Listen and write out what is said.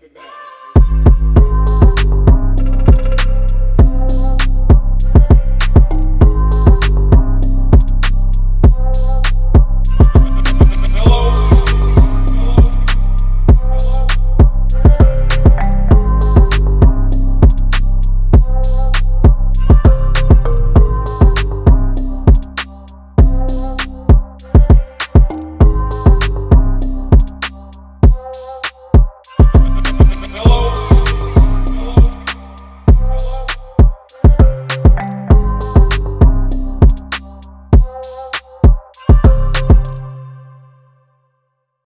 today.